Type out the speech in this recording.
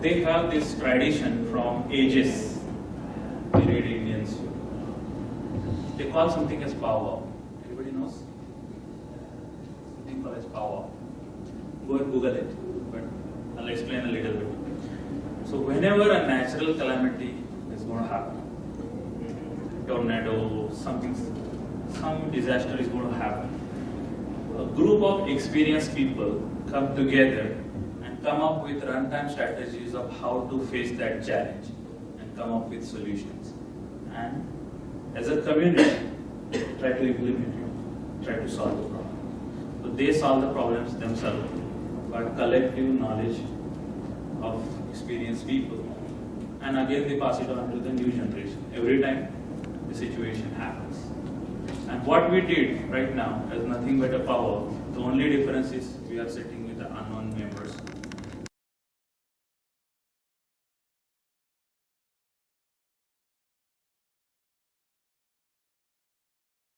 they have this tradition from ages. Red Indians. They call something as powwow. Everybody knows? Something called as powwow. Go and Google it, but I'll explain a little bit. So whenever a natural calamity is going to happen, tornado, something, some disaster is going to happen, a group of experienced people come together come up with runtime strategies of how to face that challenge and come up with solutions. And as a community, try to implement it, try to solve the problem. So they solve the problems themselves, but collective knowledge of experienced people. And again, they pass it on to the new generation every time the situation happens. And what we did right now is nothing but a powwow. The only difference is we are sitting with the unknown